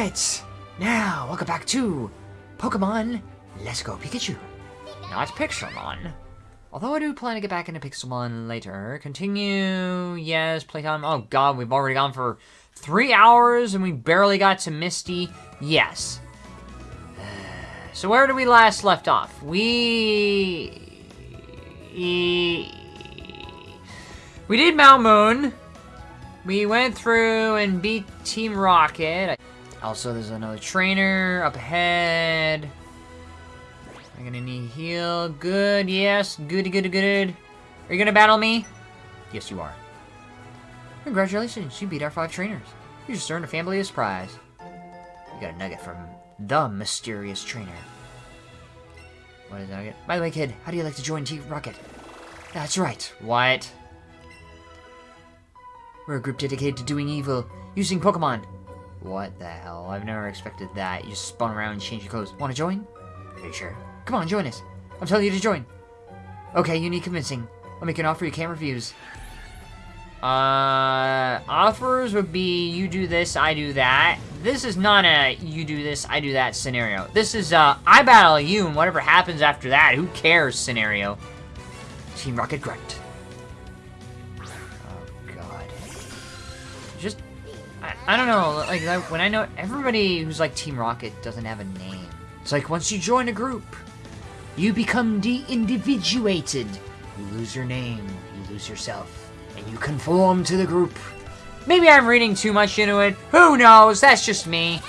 Now, welcome back to Pokemon Let's Go Pikachu. Not Pixelmon. Although I do plan to get back into Pixelmon later. Continue, yes, playtime. Oh god, we've already gone for three hours and we barely got to Misty. Yes. So where did we last left off? We... We did Mount Moon. We went through and beat Team Rocket. Also, there's another trainer up ahead. I'm gonna need heal. Good, yes. Goody, good, good. Are you gonna battle me? Yes, you are. Congratulations, you beat our five trainers. You just earned a fabulous prize. You got a nugget from the mysterious trainer. What is that? By the way, kid, how do you like to join Team Rocket? That's right. What? We're a group dedicated to doing evil, using Pokemon. What the hell? I've never expected that. You just spun around and changed your clothes. Want to join? Are you sure? Come on, join us. I'm telling you to join. Okay, you need convincing. I'll make an offer you can't refuse. Uh, offers would be you do this, I do that. This is not a you do this, I do that scenario. This is uh, I battle you and whatever happens after that, who cares scenario. Team Rocket Grunt. Oh, God. Just, I, I don't know, like, when I know, everybody who's like Team Rocket doesn't have a name. It's like, once you join a group, you become de-individuated. You lose your name, you lose yourself, and you conform to the group. Maybe I'm reading too much into it. Who knows? That's just me.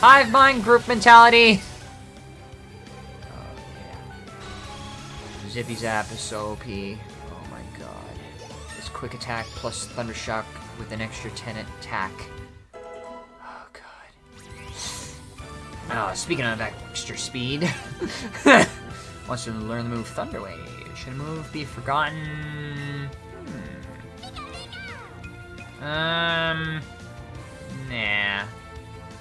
Hive mind group mentality. Zippy Zap is so OP. Oh my god. This quick attack plus Thunder Shock with an extra 10 attack. Oh god. Oh, speaking of extra speed. Wants to learn the move Thunder Wave. Should a move be forgotten? Hmm. Um... Nah.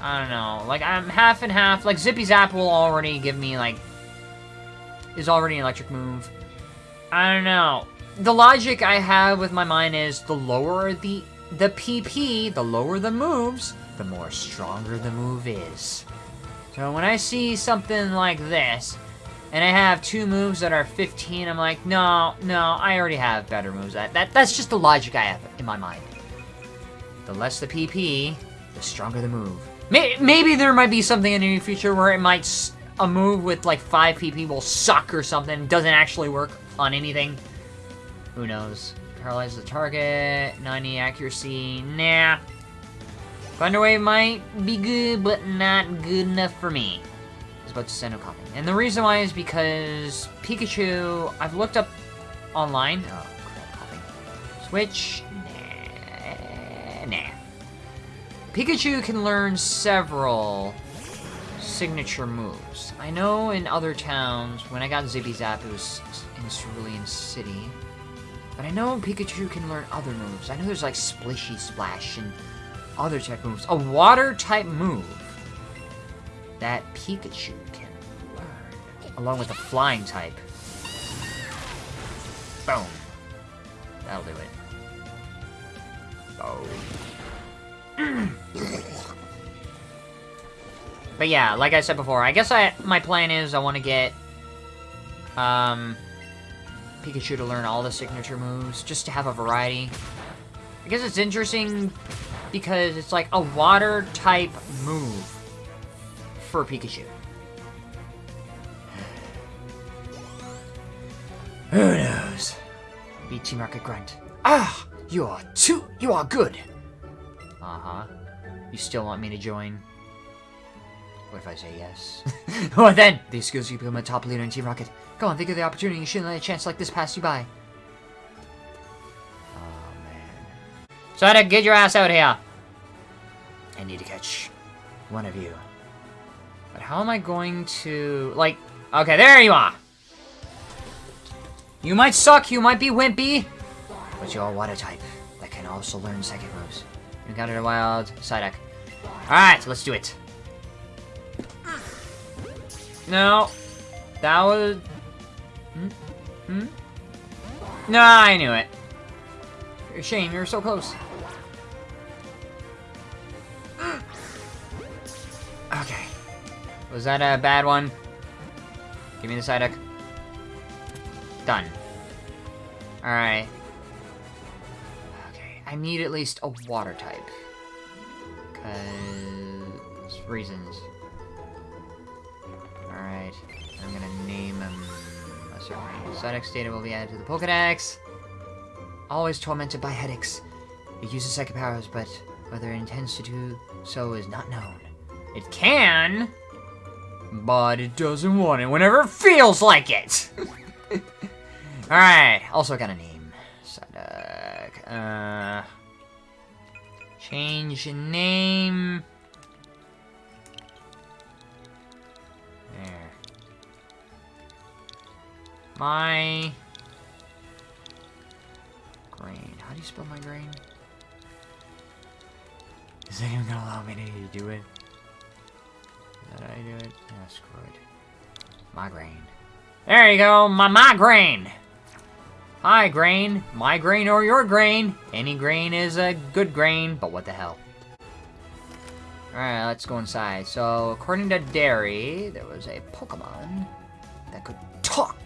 I don't know. Like, I'm half and half. Like, Zippy Zap will already give me, like, is already an electric move. I don't know. The logic I have with my mind is the lower the the PP, the lower the moves, the more stronger the move is. So when I see something like this, and I have two moves that are 15, I'm like, no, no, I already have better moves. That, that That's just the logic I have in my mind. The less the PP, the stronger the move. Maybe there might be something in the future where it might a move with like 5 PP will suck or something, doesn't actually work on anything. Who knows? Paralyze the target, 90 accuracy, nah. Thunderwave might be good, but not good enough for me. I was about to send a copy. And the reason why is because Pikachu, I've looked up online. Oh, crap, copy. Switch, nah, nah. Pikachu can learn several signature moves. I know in other towns, when I got Zippy Zap, it was in Cerulean City. But I know Pikachu can learn other moves. I know there's like Splishy Splash and other type moves. A water type move that Pikachu can learn. Along with a flying type. Boom. That'll do it. Boom. But yeah, like I said before, I guess I my plan is I want to get um, Pikachu to learn all the signature moves, just to have a variety. I guess it's interesting because it's like a water-type move for Pikachu. Who knows? Beat Team Rocket Grunt. Ah! You are too- you are good! Uh-huh. You still want me to join? What if I say yes? what then? These skills you become a top leader in Team Rocket. Go on, think of the opportunity. You shouldn't let a chance like this pass you by. Oh, man. Sonic, get your ass out here. I need to catch one of you. But how am I going to... Like, okay, there you are. You might suck, you might be wimpy, but you're a water type that can also learn second moves. You got it a wild Psyduck. Alright, let's do it. No. That was... Hmm? No, Nah, I knew it. Shame, you were so close. okay. Was that a bad one? Give me the Psyduck. Done. Alright. Okay, I need at least a water type. Because... reasons. Certain Psyduck data will be added to the Pokedex. Always tormented by headaches. It uses psychic powers, but whether it intends to do so is not known. It can, but it doesn't want it whenever it feels like it. Alright, also got a name. Psyduck. Uh, change name. My grain. How do you spell my grain? Is anyone gonna allow me to do it? Is that how do it? Yeah, screw it. Migraine. There you go, my migraine! Hi, grain. My grain or your grain. Any grain is a good grain, but what the hell. Alright, let's go inside. So, according to Derry, there was a Pokemon that could talk.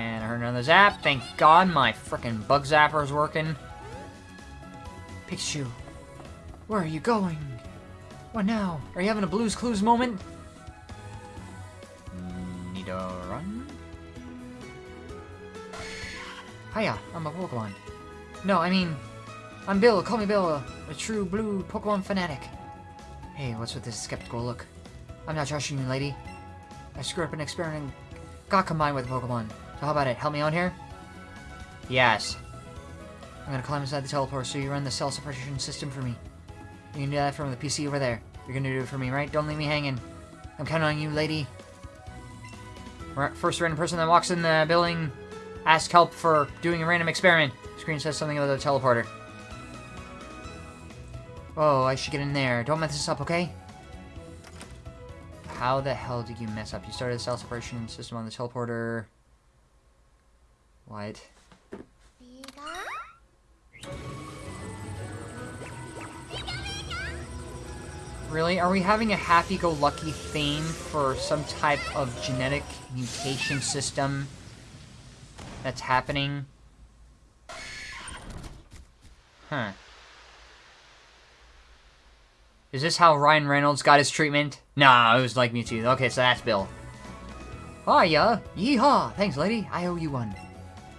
And I heard another zap. Thank God my freaking bug zapper is working. Pikachu, where are you going? What now? Are you having a Blue's Clues moment? Need a run? Hiya, I'm a Pokemon. No, I mean, I'm Bill. Call me Bill, a, a true blue Pokemon fanatic. Hey, what's with this skeptical look? I'm not trusting you, lady. I screwed up an experiment got combined with Pokemon. So how about it? Help me out here? Yes. I'm gonna climb inside the teleport so you run the cell suppression system for me. You can do that from the PC over there. You're gonna do it for me, right? Don't leave me hanging. I'm counting on you, lady. First random person that walks in the building ask help for doing a random experiment. Screen says something about the teleporter. Oh, I should get in there. Don't mess this up, okay? How the hell did you mess up? You started the cell separation system on the teleporter. What? Really? Are we having a happy-go-lucky theme for some type of genetic mutation system that's happening? Huh. Is this how Ryan Reynolds got his treatment? Nah, it was like Mewtwo. Okay, so that's Bill. Ah, Hiya! Yeehaw! Thanks, lady. I owe you one.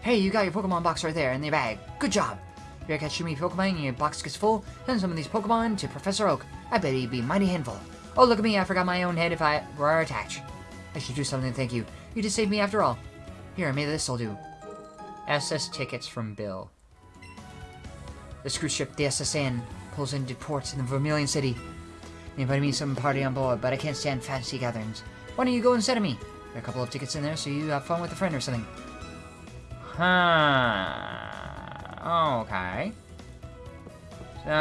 Hey, you got your Pokemon box right there in your bag. Good job. If you ever catch too many Pokemon and your box gets full, send some of these Pokemon to Professor Oak. I bet he'd be mighty handful. Oh, look at me. I forgot my own head if I were attached. I should do something thank you. You just saved me after all. Here, maybe this'll do. SS tickets from Bill. The screw ship, the S.S. Anne, pulls into port in the Vermilion City. They invited me to some party on board, but I can't stand fancy gatherings. Why don't you go instead of me? There are a couple of tickets in there, so you have fun with a friend or something. Huh. Okay. So,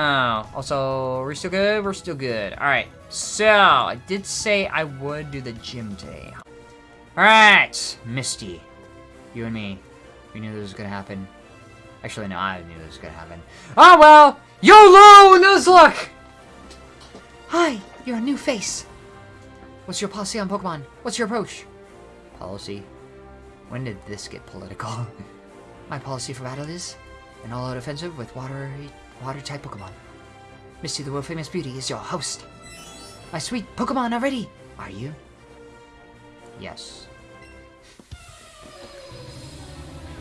also, we're still good? We're still good. Alright, so, I did say I would do the gym today. Alright, Misty. You and me. We knew this was gonna happen. Actually, no, I knew this was gonna happen. Oh, well! YOLO! Nuzlocke! Hi, you're a new face. What's your policy on Pokemon? What's your approach? Policy? When did this get political? My policy for battle is an all-out offensive with water water-type Pokemon. Misty the world-famous beauty is your host. My sweet Pokemon are ready. Are you? Yes.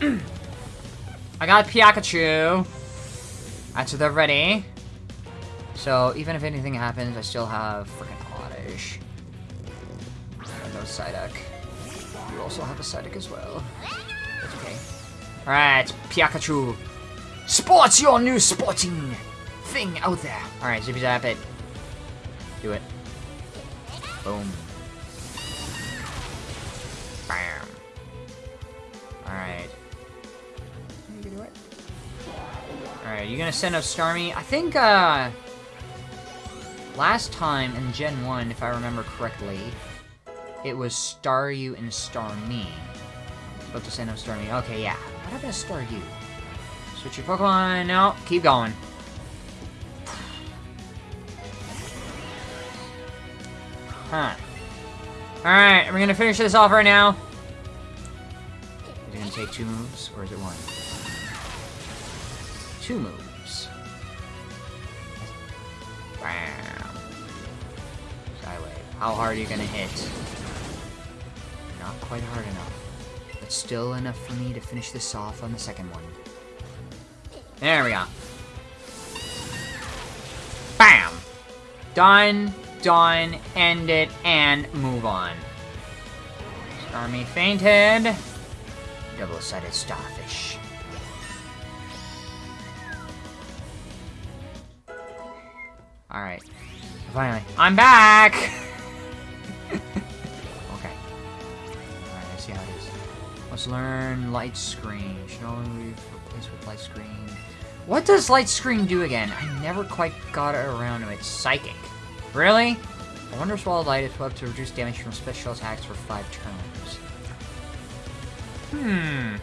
I got Pikachu. That's they're ready. So, even if anything happens, I still have freaking Oddish. And no Psyduck. You also have a Psyduck as well. That's okay. Alright, Pikachu. Sports your new sporting thing out there. Alright, Zippy Zap it. Do it. Boom. Bam. Alright. Alright, you gonna send up Starmie? I think, uh... Last time in Gen 1, if I remember correctly, it was Staryu and Star Me. About to say no Starmie. Okay, yeah. What happened to Staryu? Switch your Pokemon. No, keep going. Huh. Alright, we're gonna finish this off right now. Is it gonna take two moves, or is it one? Two moves. Wow. Skywave, how hard are you gonna hit? Not quite hard enough. But still enough for me to finish this off on the second one. There we go. Bam! Done, done, end it, and move on. Army fainted. Double-sided starfish. Alright. Finally. I'm back! Learn light screen. Should only be replaced with light screen. What does light screen do again? I never quite got it around to it. Psychic. Really? I wonder if Swallowed Light is up to reduce damage from special attacks for five turns. Hmm.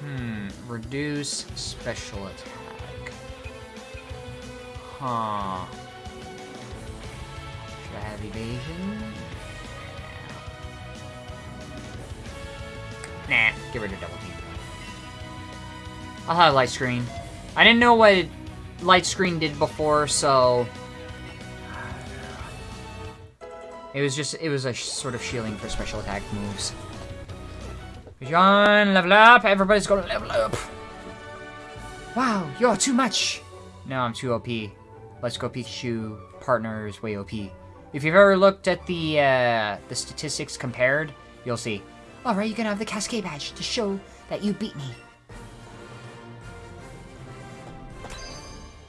Hmm. Reduce special attack. Huh. Should I have evasion? Nah, get rid of double team. I'll have light screen. I didn't know what light screen did before, so... It was just, it was a sort of shielding for special attack moves. John, level up! Everybody's gonna level up! Wow, you're too much! No, I'm too OP. Let's go Pikachu partners way OP. If you've ever looked at the, uh, the statistics compared, you'll see. Alright, you're gonna have the Cascade Badge to show that you beat me.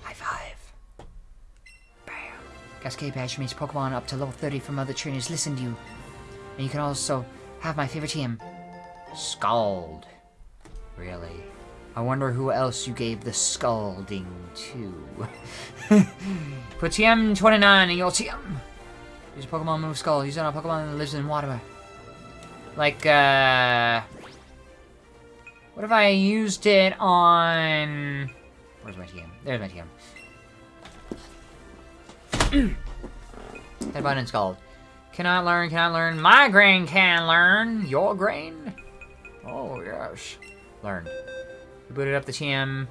High five. Bam. Cascade Badge means Pokemon up to level 30 from other trainers listen to you. And you can also have my favorite team. Scald. Really? I wonder who else you gave the scalding to. Put TM29 in your TM. Use a Pokemon move Scald. Use on a Pokemon that lives in water. Like, uh... What if I used it on... Where's my TM? There's my TM. Headbutt and Scald. Cannot learn, cannot learn. My grain can learn. Your grain? Oh, yes. Learn. We Booted up the TM.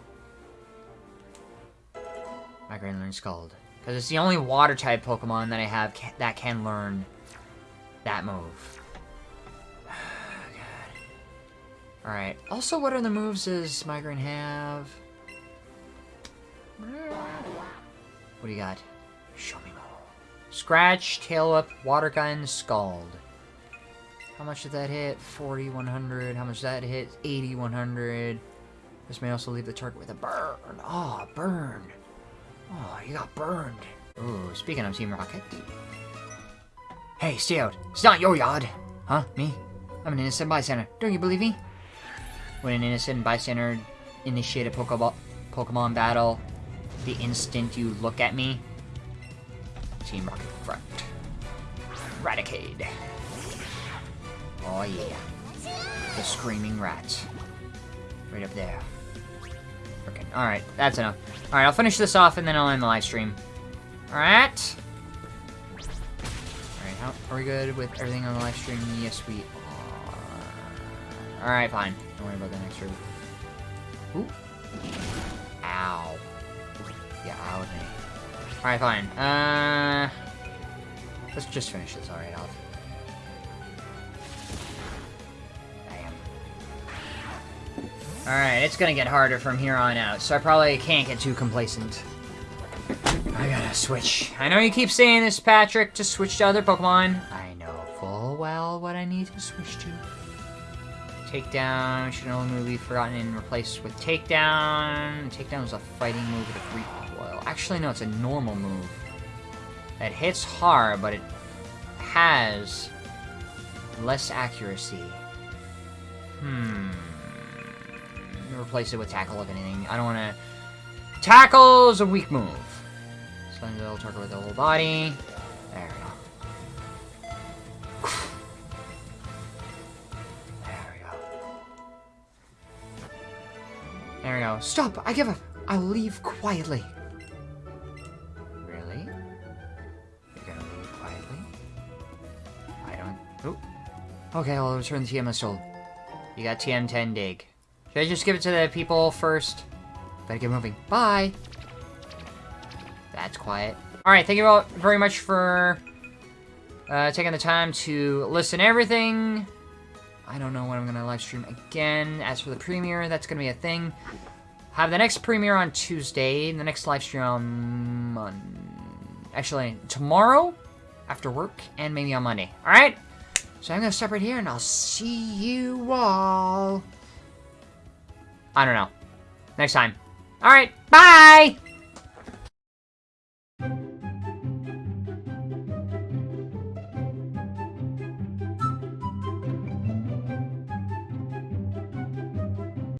My grain learn Scald. Because it's the only water type Pokemon that I have ca that can learn that move. Alright. Also, what are the moves does Migraine have? What do you got? Show me more. Scratch, Tail Whip, Water Gun, Scald. How much did that hit? 40, 100. How much that hit? 80, 100. This may also leave the target with a burn. Oh, burn. Oh, you got burned. Ooh, speaking of Team Rocket. Hey, stay out. It's not your yard. Huh? Me? I'm an innocent bystander. Don't you believe me? When an innocent bystander initiate a Pokeball, Pokemon battle, the instant you look at me, Team Rocket front. Raticate. Oh yeah. The screaming rat. Right up there. Frickin'. Alright, that's enough. Alright, I'll finish this off and then I'll end the live stream. Alright. Alright, are we good with everything on the live stream? Yes, we are. Alright, fine. Don't worry about the next room. Ooh. Ow. Yeah, ow with me. Alright, fine. Uh... Let's just finish this alright off. Alright, it's gonna get harder from here on out, so I probably can't get too complacent. I gotta switch. I know you keep saying this, Patrick, to switch to other Pokemon. I know full well what I need to switch to. Takedown should only be forgotten and replaced with Takedown. Takedown is a fighting move with a recoil. Actually, no, it's a normal move. That hits hard, but it has less accuracy. Hmm replace it with tackle if anything. I don't want to... Tackle is a weak move. Slams the target with the whole body. There we There we go. Stop! I give up! I'll leave quietly. Really? You're gonna leave quietly? I don't... Oh. Okay, I'll return the TM soul. You got TM10 dig. Should I just give it to the people first? Better get moving. Bye! That's quiet. Alright, thank you all very much for uh, taking the time to listen everything. I don't know when I'm going to live stream again. As for the premiere, that's going to be a thing. Have the next premiere on Tuesday, the next live stream on. Actually, tomorrow after work, and maybe on Monday. Alright? So I'm going to stop right here, and I'll see you all. I don't know. Next time. Alright, bye!